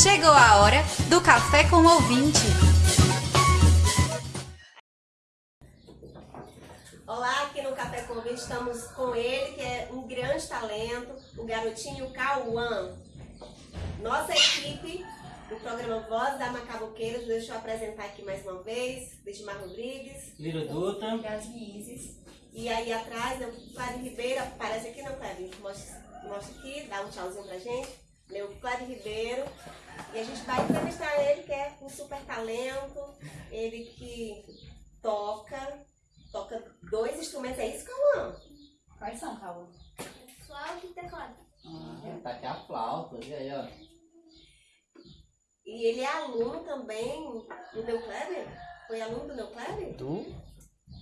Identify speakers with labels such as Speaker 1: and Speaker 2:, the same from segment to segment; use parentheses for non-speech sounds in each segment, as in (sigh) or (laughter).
Speaker 1: Chegou a hora do Café com o Ouvinte.
Speaker 2: Olá, aqui no Café com o Ouvinte estamos com ele, que é um grande talento, o garotinho Cauã. Nossa equipe do programa Voz da Macaboqueiras, deixa eu apresentar aqui mais uma vez, Desmar Rodrigues.
Speaker 3: Liro Dutra.
Speaker 4: Yasmin Isis.
Speaker 2: E aí atrás, o Cláudio Ribeiro, aparece aqui não, Cláudio? Mostra, mostra aqui, dá um tchauzinho pra gente. Meu Ribeiro. E a gente vai entrevistar ele, que é um super talento, ele que toca, toca dois instrumentos, é isso, Cauã?
Speaker 4: Quais são, Cauã?
Speaker 5: Flauta e teclado.
Speaker 3: Ah, tá aqui a flauta, olha aí, ó.
Speaker 2: E ele é aluno também do Neu Kleber? Foi aluno do Neu Kleber?
Speaker 3: Tu?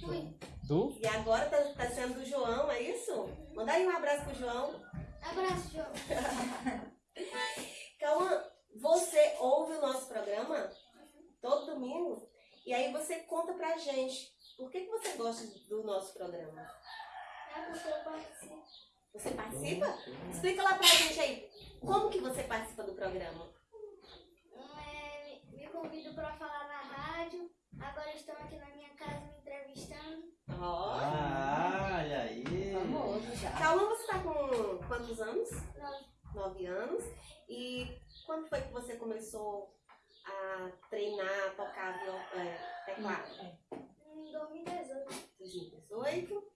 Speaker 5: Fui.
Speaker 3: Tu?
Speaker 2: E agora tá, tá sendo do João, é isso? Manda aí um abraço pro João.
Speaker 5: Abraço, João. (laughs)
Speaker 2: Cauã, você ouve o nosso programa todo domingo? E aí você conta pra gente por que, que você gosta do nosso programa?
Speaker 5: É porque eu participo.
Speaker 2: Você participa? Explica lá pra gente aí, como que você participa do programa?
Speaker 5: É, me- convido para falar na rádio. Agora estão aqui na minha casa me entrevistando.
Speaker 2: Ó.
Speaker 3: Ah, olha aí.
Speaker 4: Famoso já.
Speaker 2: Cauã, você tá com quantos anos?
Speaker 5: Nove.
Speaker 2: Nove anos. E quando foi que você começou a treinar, a tocar viol- é, teclado?
Speaker 5: Em 2018.
Speaker 2: 2018.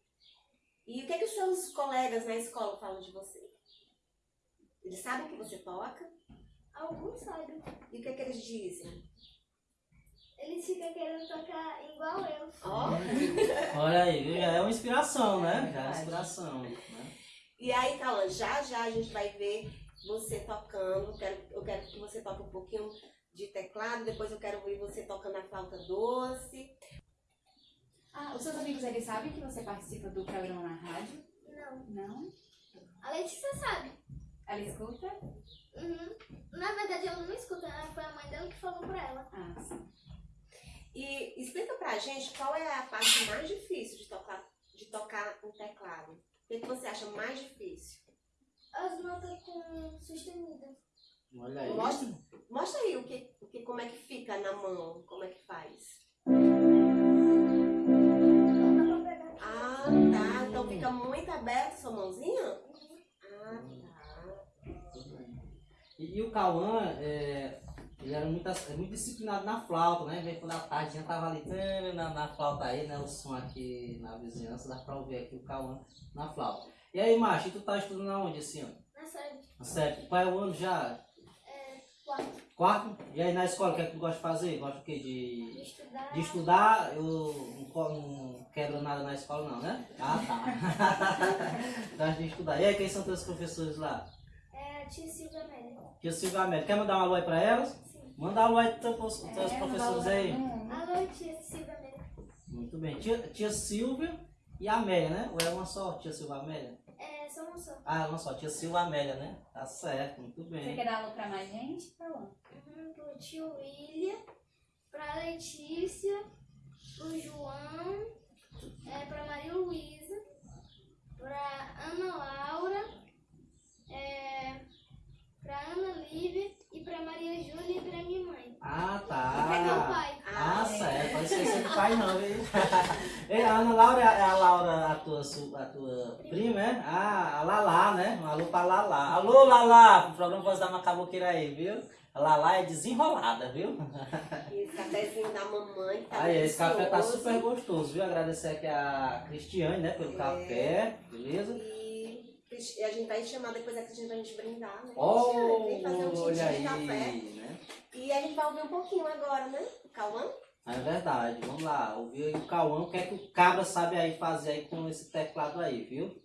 Speaker 2: E o que, é que os seus colegas na escola falam de você? Eles sabem que você toca?
Speaker 5: Alguns sabem.
Speaker 2: E o que, é que eles dizem?
Speaker 5: Eles ficam querendo tocar igual eu.
Speaker 2: Ó. (laughs)
Speaker 3: Olha aí, já é uma inspiração, né? Já é uma inspiração. Né?
Speaker 2: E aí, Cauã, já já a gente vai ver você tocando. Eu quero, eu quero que você toque um pouquinho de teclado, depois eu quero ver você tocando a flauta doce.
Speaker 4: Ah, os seus amigos, eles sabem que você participa do programa na rádio?
Speaker 5: Não.
Speaker 4: Não?
Speaker 5: A Letícia sabe.
Speaker 4: Ela escuta?
Speaker 5: Uhum. Na verdade, eu não escuto. né? Foi a mãe dela que falou pra ela.
Speaker 4: Ah, sim.
Speaker 2: E explica pra gente qual é a parte mais difícil de tocar, de tocar um teclado. O que, que você acha mais difícil?
Speaker 5: As notas com sustenida.
Speaker 3: Olha aí.
Speaker 2: Mostra, mostra aí o que, o que, como é que fica na mão, como é que faz. Ah, tá. Então fica muito aberto sua mãozinha? Ah, tá.
Speaker 3: E, e o Cauã, é, ele era muito, é muito disciplinado na flauta, né? Vem quando a tardinha tava ali na, na flauta aí, né? O som aqui na vizinhança, dá pra ouvir aqui o Cauã na flauta. E aí, macho, e tu tá estudando aonde esse ano?
Speaker 5: Na série
Speaker 3: Certo. Qual é o ano já?
Speaker 5: quarto.
Speaker 3: Quarto? E aí na escola, o que é que tu gosta de fazer? Gosta o quê?
Speaker 5: De
Speaker 3: De,
Speaker 5: estudar.
Speaker 3: de estudar? Eu não, não quebro nada na escola não, né? Ah, tá. (laughs) Gosta de estudar. E aí, quem são teus professores lá?
Speaker 5: É a tia Silvia Amélia.
Speaker 3: Tia Silvia América. Quer mandar um alô aí pra elas? Manda alô aí pros teus, teus
Speaker 4: É,
Speaker 3: professores aí.
Speaker 5: Alô, tia Silvia Amélia.
Speaker 3: Muito bem. Tia, tia Silvia e a Amélia, né? Ou é uma só, tia Silvia Amélia?
Speaker 5: É, só uma só.
Speaker 3: Ah, uma só, tia Silvia Amélia, né? Tá certo, muito
Speaker 4: Você
Speaker 3: bem.
Speaker 4: quer dar alô pra mais gente? Cauã?
Speaker 5: Uhum, pro tio William, pra Letícia, pro João, é, pra Maria Luísa, pra Ana Laura, é, pra Ana Lívia e pra Maria Júlia e pra minha mãe.
Speaker 3: Ah,
Speaker 5: E pro meu
Speaker 3: tá.
Speaker 5: pai.
Speaker 3: Ah, certo. Pode esquecer do pai não, viu? (laughs) A Ana Laura é a Laura, a tua, a tua prima, é? Ah, a Lala, né? Um alô pra Lala. Alô, Lala! O programa Voz da Macaboqueira aí, viu? A Lala é desenrolada, viu?
Speaker 2: E esse cafezinho da mamãe tá
Speaker 3: Aí, esse café tá super gostoso, viu? Agradecer aqui a Cristiane, né, pelo
Speaker 2: É.
Speaker 3: café, beleza?
Speaker 2: E a gente vai chamar depois a Cristina pra gente brindar, né?
Speaker 3: Oh,
Speaker 2: Cristiane? Fazer um
Speaker 3: aí,
Speaker 2: de café.
Speaker 3: né?
Speaker 2: E a gente vai ouvir um pouquinho agora, né? Cauã?
Speaker 3: É verdade, vamos lá, ouvir o Cauã, o que é que o cabra sabe aí fazer aí com esse teclado aí, viu?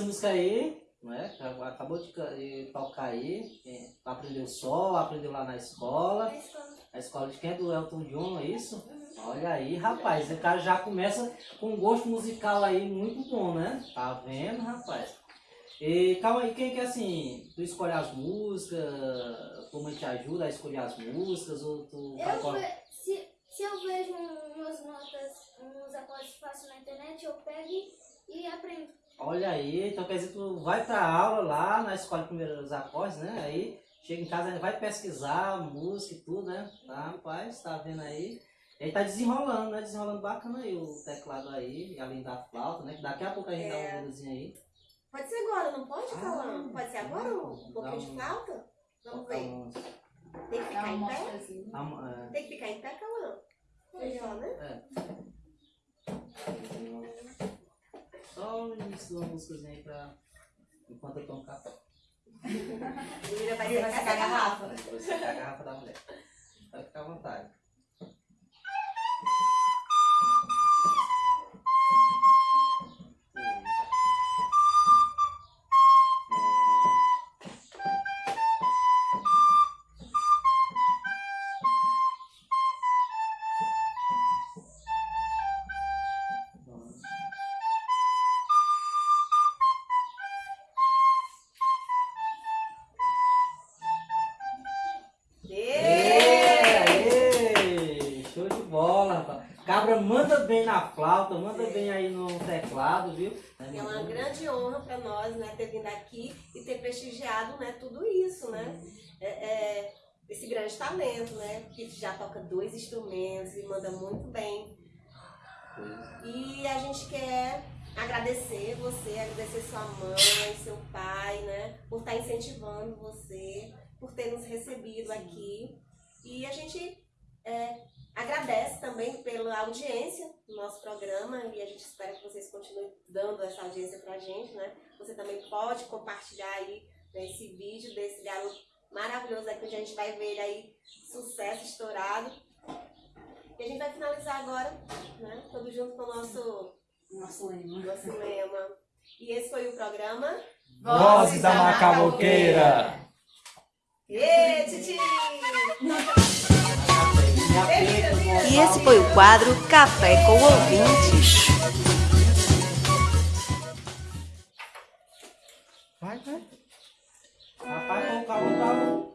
Speaker 5: Música
Speaker 3: aí, né? Acabou de, ca- de tocar aí. é, Aprendeu só, aprendeu lá na escola.
Speaker 5: Na escola.
Speaker 3: A escola de quem é do Elton John, é isso? Olha aí, rapaz, o cara já começa com um gosto musical aí muito bom, né? Tá vendo, rapaz? E calma aí, quem que é assim, tu escolhe as músicas, tua mãe te ajuda a escolher as músicas, ou tu
Speaker 5: Eu se, se eu vejo um- umas notas, uns acordes fáceis na internet, eu pego e aprendo.
Speaker 3: Olha aí, então quer dizer, tu vai pra aula lá na escola de primeiros acordes, né? Aí chega em casa, vai pesquisar música e tudo, né? Tá, rapaz, tá vendo aí? E aí tá desenrolando, né? Desenrolando bacana aí o teclado aí, além da flauta, né? Daqui a pouco a gente dá
Speaker 2: É.
Speaker 3: uma luzinha aí.
Speaker 2: Pode ser agora, não pode,
Speaker 3: Ah,
Speaker 2: Cauã? Pode ser agora um
Speaker 3: dá
Speaker 2: pouquinho de
Speaker 3: um-
Speaker 2: flauta? Vamos ver.
Speaker 3: uns-
Speaker 2: Tem que
Speaker 4: Dá
Speaker 2: ficar em pé? Tem que ficar em pé, Cauã? Melhor, né?
Speaker 3: é, Uma músicazinha aí pra. Enquanto eu tomo café. (laughs)
Speaker 2: Júlia vai secar
Speaker 1: a garrafa.
Speaker 3: Vou secar a garrafa da mulher. Vai ficar à vontade. Bem na flauta, manda bem aí no teclado, viu?
Speaker 2: É uma grande honra para nós, né, ter vindo aqui e ter prestigiado, né, tudo isso, né? É, é, esse grande talento, né? Que já toca dois instrumentos e manda muito bem. E a gente quer agradecer você, agradecer sua mãe, seu pai, né? Por estar incentivando você, por ter nos recebido aqui. E a gente é, agradece também pela audiência do nosso programa e a gente espera que vocês continuem dando essa audiência pra gente, né? Você também pode compartilhar aí né, esse vídeo desse garoto maravilhoso aqui, onde a gente vai ver aí, sucesso estourado. E a gente vai finalizar agora, né? Todo junto com o nosso,
Speaker 4: Nosso lema.
Speaker 2: nosso lema. E esse foi o programa.
Speaker 6: Vozes da Macaboqueira.
Speaker 2: Ê, Titi!
Speaker 1: E esse foi o quadro Café com Ouvintes.
Speaker 6: Vai, vai.
Speaker 3: Rapaz, o Cauã tá